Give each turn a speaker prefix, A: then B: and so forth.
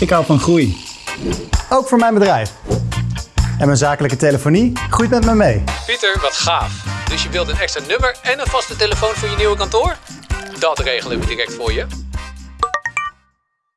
A: Ik hou van groei.
B: Ook voor mijn bedrijf. En mijn zakelijke telefonie groeit met me mee.
C: Pieter, wat gaaf. Dus je wilt een extra nummer en een vaste telefoon voor je nieuwe kantoor? Dat regelen we direct voor je.